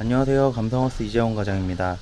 안녕하세요. 감성하우스 이재원 과장입니다.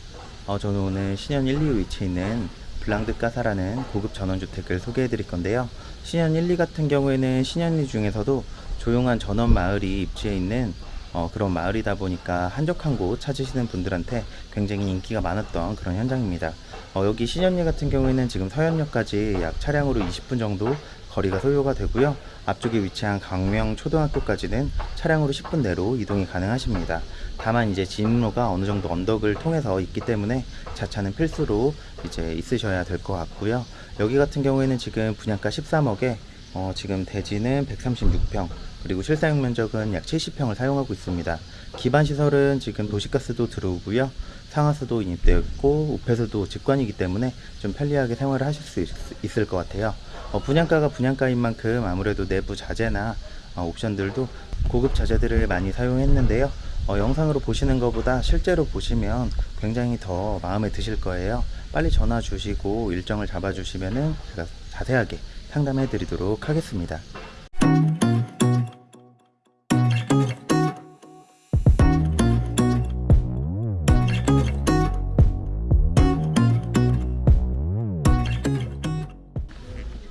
어, 저는 오늘 신현 1, 2호 위치에 있는 블랑드 까사라는 고급 전원주택을 소개해 드릴 건데요. 신현 1, 2 같은 경우에는 신현 2 중에서도 조용한 전원 마을이 입지해 있는 어, 그런 마을이다 보니까 한적한 곳 찾으시는 분들한테 굉장히 인기가 많았던 그런 현장입니다. 어, 여기 신현리 같은 경우에는 지금 서현역까지 약 차량으로 20분 정도 거리가 소요가 되고요. 앞쪽에 위치한 강명 초등학교까지는 차량으로 10분 내로 이동이 가능하십니다. 다만 이제 진입로가 어느 정도 언덕을 통해서 있기 때문에 자차는 필수로 이제 있으셔야 될 것 같고요. 여기 같은 경우에는 지금 분양가 13억에 어, 지금 대지는 136평 그리고 실사용 면적은 약 70평을 사용하고 있습니다. 기반 시설은 지금 도시가스도 들어오고요. 상하수도 인입되어 있고 우폐수도 직관이기 때문에 좀 편리하게 생활을 하실 수 있, 을것 같아요. 어, 분양가가 분양가인 만큼 아무래도 내부 자재나 어, 옵션들도 고급 자재들을 많이 사용했는데요. 어, 영상으로 보시는 것보다 실제로 보시면 굉장히 더 마음에 드실 거예요. 빨리 전화 주시고 일정을 잡아 주시면은 제가 자세하게 상담해 드리도록 하겠습니다.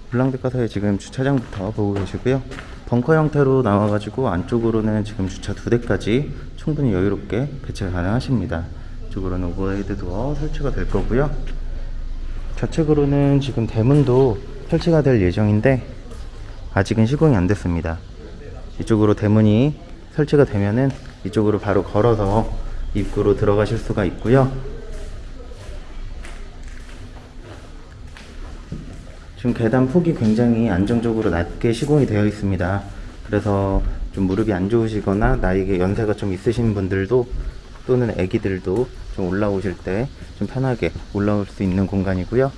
블랑드가서의 지금 주차장부터 보고 계시고요. 벙커 형태로 나와가지고 안쪽으로는 지금 주차 두 대까지 충분히 여유롭게 배치가 가능하십니다. 이쪽으로는 overhead door 설치가 될 거고요. 좌측으로는 지금 대문도 설치가 될 예정인데 아직은 시공이 안 됐습니다. 이쪽으로 대문이 설치가 되면은 이쪽으로 바로 걸어서 입구로 들어가실 수가 있고요. 지금 계단 폭이 굉장히 안정적으로 낮게 시공이 되어 있습니다. 그래서 좀 무릎이 안 좋으시거나 나이에 연세가 좀 있으신 분들도 또는 아기들도 좀 올라오실 때 좀 편하게 올라올 수 있는 공간이고요.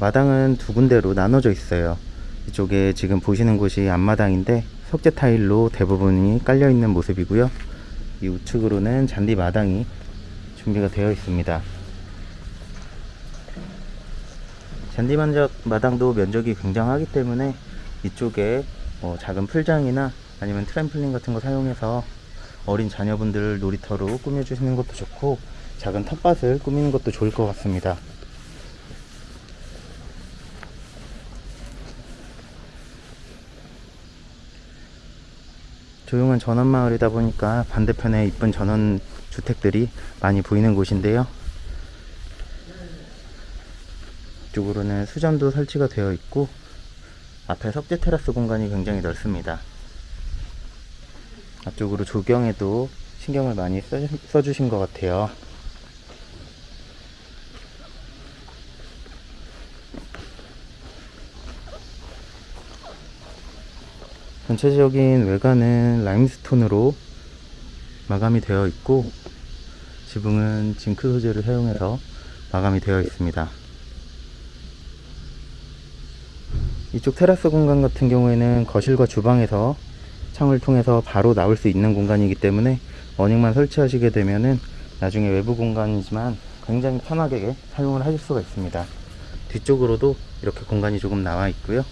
마당은 두 군데로 나눠져 있어요. 이쪽에 지금 보시는 곳이 앞마당인데 석재 타일로 대부분이 깔려 있는 모습이고요. 이 우측으로는 잔디 마당이 준비가 되어 있습니다. 잔디 만적 마당도 면적이 굉장하기 때문에 이쪽에 뭐 작은 풀장이나 아니면 트램플린 같은 거 사용해서 어린 자녀분들 놀이터로 꾸며주시는 것도 좋고 작은 텃밭을 꾸미는 것도 좋을 것 같습니다. 조용한 전원 마을이다 보니까 반대편에 이쁜 전원 주택들이 많이 보이는 곳인데요. 이쪽으로는 수전도 설치가 되어 있고 앞에 석재 테라스 공간이 굉장히 넓습니다. 앞쪽으로 조경에도 신경을 많이 써, 주신 것 같아요. 전체적인 외관은 라임스톤으로 마감이 되어 있고 지붕은 징크 소재를 사용해서 마감이 되어 있습니다. 이쪽 테라스 공간 같은 경우에는 거실과 주방에서 창을 통해서 바로 나올 수 있는 공간이기 때문에 어닝만 설치하시게 되면은 나중에 외부 공간이지만 굉장히 편하게 사용을 하실 수가 있습니다 뒤쪽으로도 이렇게 공간이 조금 나와 있고요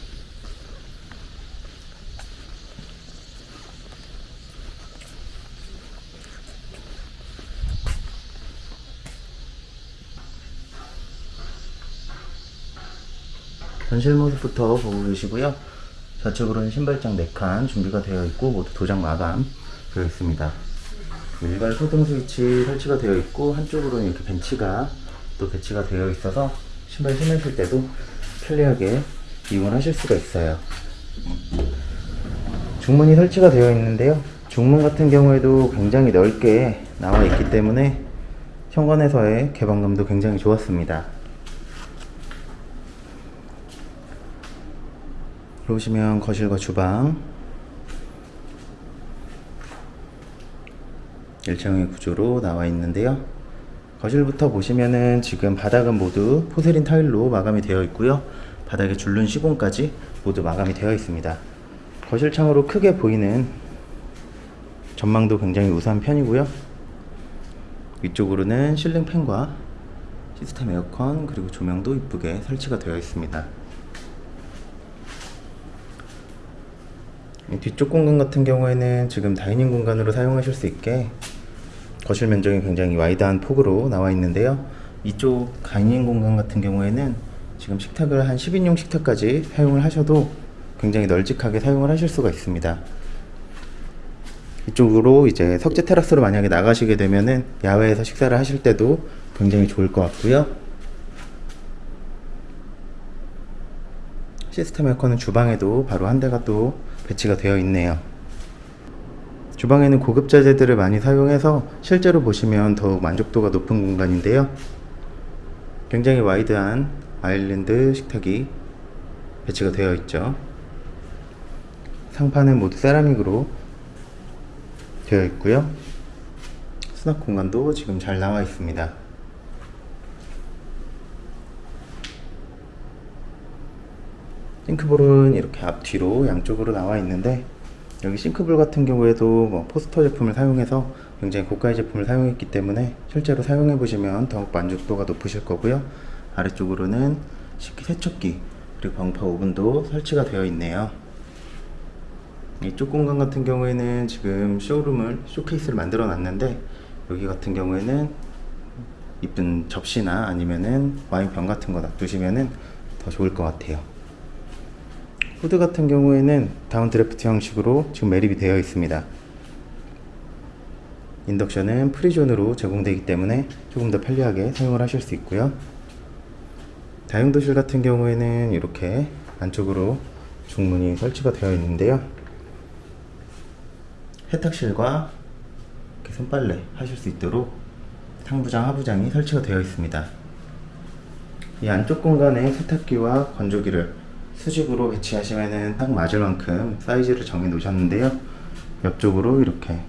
전실 모습부터 보고 계시고요. 좌측으로는 신발장 4칸 준비가 되어 있고 모두 도장 마감 되어 있습니다. 일괄 소등 스위치 설치가 되어 있고 한쪽으로는 이렇게 벤치가 또 배치가 되어 있어서 신발 신으실 때도 편리하게 이용을 하실 수가 있어요. 중문이 설치가 되어 있는데요. 중문 같은 경우에도 굉장히 넓게 나와 있기 때문에 현관에서의 개방감도 굉장히 좋았습니다. 들어오시면 거실과 주방. 1층의 구조로 나와 있는데요. 거실부터 보시면은 지금 바닥은 모두 포세린 타일로 마감이 되어 있고요. 바닥에 줄눈 시공까지 모두 마감이 되어 있습니다. 거실 창으로 크게 보이는 전망도 굉장히 우수한 편이고요. 위쪽으로는 실링 팬과 시스템 에어컨 그리고 조명도 이쁘게 설치가 되어 있습니다 뒤쪽 공간 같은 경우에는 지금 다이닝 공간으로 사용하실 수 있게 거실 면적이 굉장히 와이드한 폭으로 나와 있는데요. 이쪽 다이닝 공간 같은 경우에는 지금 식탁을 한 10인용 식탁까지 사용을 하셔도 굉장히 널찍하게 사용을 하실 수가 있습니다. 이쪽으로 이제 석재 테라스로 만약에 나가시게 되면은 야외에서 식사를 하실 때도 굉장히 좋을 것 같고요. 시스템 에어컨은 주방에도 바로 한 대가 또 배치가 되어 있네요. 주방에는 고급 자재들을 많이 사용해서 실제로 보시면 더욱 만족도가 높은 공간인데요. 굉장히 wide한 아일랜드 식탁이 배치가 되어 있죠. 상판은 모두 세라믹으로 되어 있고요. 수납 공간도 지금 잘 나와 있습니다. 싱크볼은 이렇게 앞뒤로 양쪽으로 나와 있는데 여기 싱크볼 같은 경우에도 뭐 포스터 제품을 사용해서 굉장히 고가의 제품을 사용했기 때문에 실제로 사용해 보시면 더욱 만족도가 높으실 거고요. 아래쪽으로는 식기 세척기 그리고 방파 오븐도 설치가 되어 있네요. 이쪽 공간 같은 경우에는 지금 쇼룸을 쇼케이스를 만들어 놨는데 여기 같은 경우에는 이쁜 접시나 아니면은 와인병 같은 거 놔두시면은 더 좋을 것 같아요 후드 같은 경우에는 down draft 형식으로 지금 매립이 되어 있습니다. 인덕션은 free zone으로 제공되기 때문에 조금 더 편리하게 사용을 하실 수 있고요. 다용도실 같은 경우에는 이렇게 안쪽으로 중문이 설치가 되어 있는데요. 세탁실과 손빨래 하실 수 있도록 상부장, 하부장이 설치가 되어 있습니다. 이 안쪽 공간에 세탁기와 건조기를 수직으로 배치하시면 딱 맞을 만큼 사이즈를 정해 놓으셨는데요. 옆쪽으로 이렇게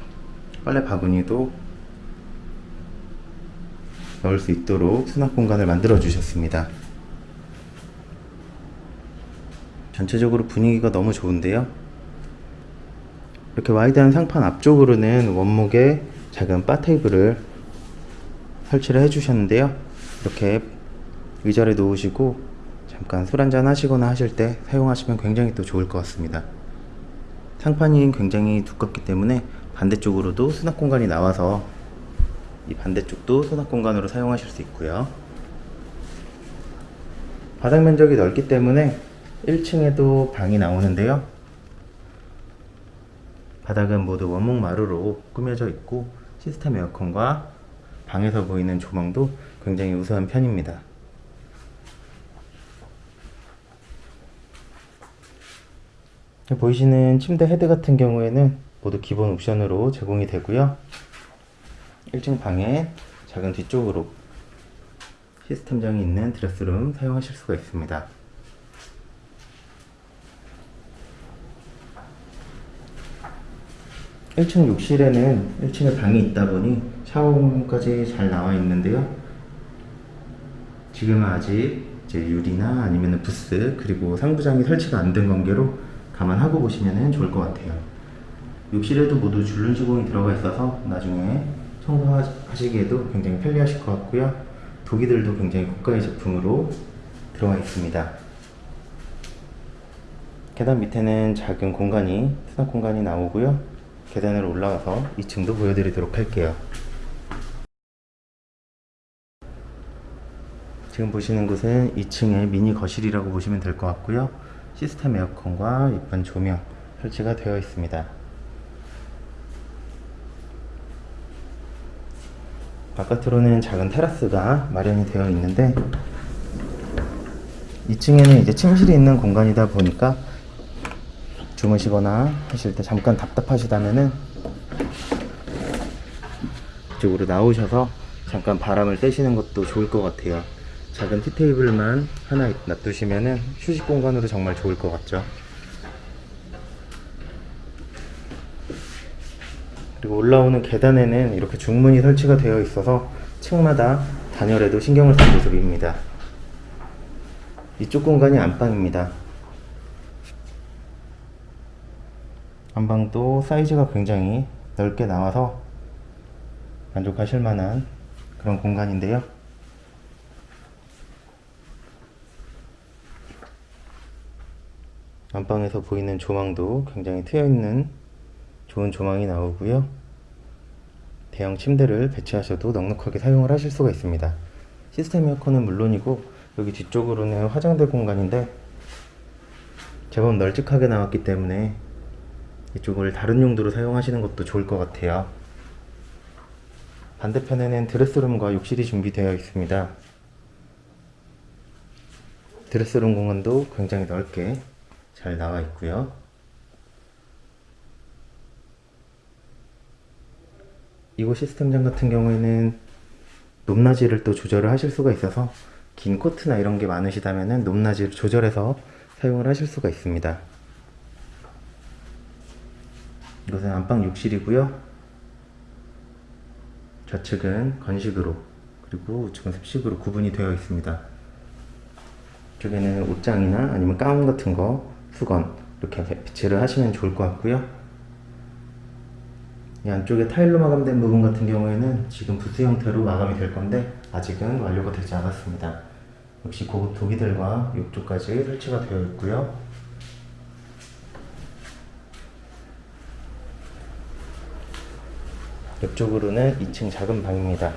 빨래 바구니도 넣을 수 있도록 수납 공간을 만들어 주셨습니다. 전체적으로 분위기가 너무 좋은데요. 이렇게 와이드한 상판 앞쪽으로는 원목의 작은 바 테이블을 설치를 해주셨는데요. 이렇게 의자를 놓으시고 잠깐 술 한잔 하시거나 하실 때 사용하시면 굉장히 또 좋을 것 같습니다. 상판이 굉장히 두껍기 때문에 반대쪽으로도 수납 공간이 나와서 이 반대쪽도 수납 공간으로 사용하실 수 있고요. 바닥 면적이 넓기 때문에 1층에도 방이 나오는데요. 바닥은 모두 원목 마루로 꾸며져 있고 시스템 에어컨과 방에서 보이는 조망도 굉장히 우수한 편입니다. 보이시는 침대 헤드 같은 경우에는 모두 기본 옵션으로 제공이 되고요. 1층 방에 작은 뒤쪽으로 시스템장이 있는 드레스룸 사용하실 수가 있습니다. (1층) 욕실에는 1층에 방이 있다 보니 샤워까지 잘 나와 있는데요 지금은 아직 이제 유리나 아니면 부스 그리고 상부장이 설치가 안 된 관계로 감안하고 보시면 좋을 것 같아요. 욕실에도 모두 줄눈 시공이 들어가 있어서 나중에 청소하시기에도 굉장히 편리하실 것 같고요. 도기들도 굉장히 고가의 제품으로 들어가 있습니다. 계단 밑에는 작은 공간이, 수납 공간이 나오고요. 계단으로 올라가서 2층도 보여드리도록 할게요. 지금 보시는 곳은 2층의 미니 거실이라고 보시면 될 것 같고요. 시스템 에어컨과 이쁜 조명 설치가 되어 있습니다. 바깥으로는 작은 테라스가 마련이 되어 있는데 2층에는 이제 침실이 있는 공간이다 보니까 주무시거나 하실 때 잠깐 답답하시다면은 이쪽으로 나오셔서 잠깐 바람을 쐬시는 것도 좋을 것 같아요. 작은 티테이블만 하나 놔두시면은 휴식 공간으로 정말 좋을 것 같죠. 그리고 올라오는 계단에는 이렇게 중문이 설치가 되어 있어서 층마다 단열에도 신경을 쓴 모습입니다. 이쪽 공간이 안방입니다. 안방도 사이즈가 굉장히 넓게 나와서 만족하실 만한 그런 공간인데요. 안방에서 보이는 조망도 굉장히 트여있는 좋은 조망이 나오고요. 대형 침대를 배치하셔도 넉넉하게 사용을 하실 수가 있습니다. 시스템 에어컨은 물론이고 여기 뒤쪽으로는 화장대 공간인데 제법 널찍하게 나왔기 때문에 이쪽을 다른 용도로 사용하시는 것도 좋을 것 같아요. 반대편에는 드레스룸과 욕실이 준비되어 있습니다. 드레스룸 공간도 굉장히 넓게 잘 나와 있고요. 이곳 시스템장 같은 경우에는 높낮이를 또 조절을 하실 수가 있어서 긴 코트나 이런 게 많으시다면 높낮이를 조절해서 사용을 하실 수가 있습니다. 이것은 안방 욕실이고요. 좌측은 건식으로 그리고 우측은 습식으로 구분이 되어 있습니다. 이쪽에는 옷장이나 아니면 가운 같은 거, 수건 이렇게 배치를 하시면 좋을 것 같고요. 이 안쪽에 타일로 마감된 부분 같은 경우에는 지금 부스 형태로 마감이 될 건데 아직은 완료가 되지 않았습니다. 역시 고급 도기들과 욕조까지 설치가 되어 있고요. 옆쪽으로는 2층 작은 방입니다.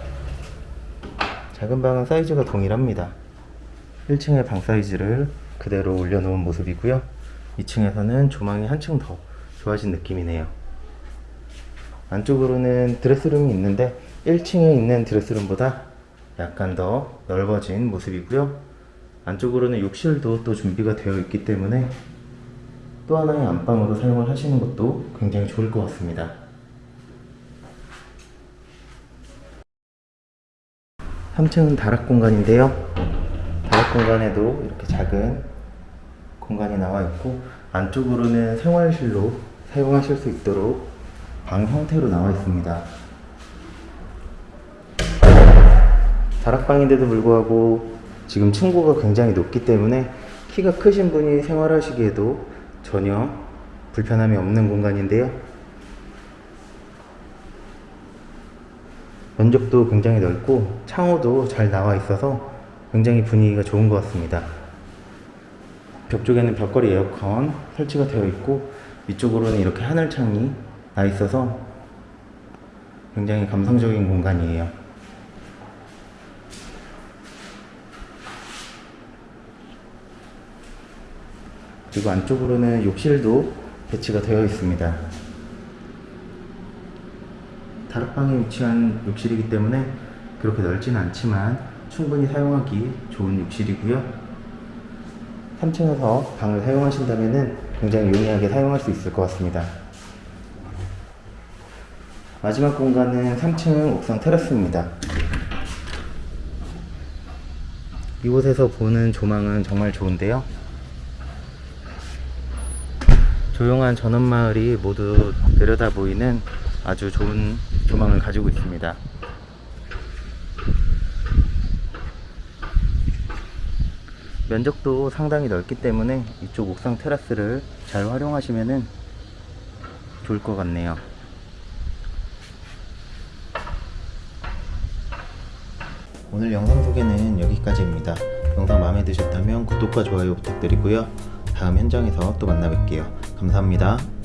작은 방은 사이즈가 동일합니다. 1층의 방 사이즈를 그대로 올려놓은 모습이고요. 2층에서는 조망이 한층 더 좋아진 느낌이네요. 안쪽으로는 드레스룸이 있는데 1층에 있는 드레스룸보다 약간 더 넓어진 모습이고요. 안쪽으로는 욕실도 또 준비가 되어 있기 때문에 또 하나의 안방으로 사용을 하시는 것도 굉장히 좋을 것 같습니다. 3층은 다락 공간인데요. 다락 공간에도 이렇게 작은 공간이 나와 있고 안쪽으로는 생활실로 사용하실 수 있도록 방 형태로 나와 있습니다. 다락방인데도 불구하고 지금 층고가 굉장히 높기 때문에 키가 크신 분이 생활하시기에도 전혀 불편함이 없는 공간인데요. 면적도 굉장히 넓고 창호도 잘 나와 있어서 굉장히 분위기가 좋은 것 같습니다. 벽 쪽에는 벽걸이 에어컨 설치가 되어 있고 위쪽으로는 이렇게 하늘창이 나 있어서 굉장히 감성적인 공간이에요. 그리고 안쪽으로는 욕실도 배치가 되어 있습니다. 다락방에 위치한 욕실이기 때문에 그렇게 넓지는 않지만 충분히 사용하기 좋은 욕실이고요. 3층에서 방을 사용하신다면 굉장히 용이하게 사용할 수 있을 것 같습니다. 마지막 공간은 3층 옥상 테라스입니다. 이곳에서 보는 조망은 정말 좋은데요. 조용한 전원마을이 모두 내려다 보이는 아주 좋은 조망을 가지고 있습니다. 면적도 상당히 넓기 때문에 이쪽 옥상 테라스를 잘 활용하시면 좋을 것 같네요. 오늘 영상 소개는 여기까지입니다. 영상 마음에 드셨다면 구독과 좋아요 부탁드리고요. 다음 현장에서 또 만나 뵐게요. 감사합니다.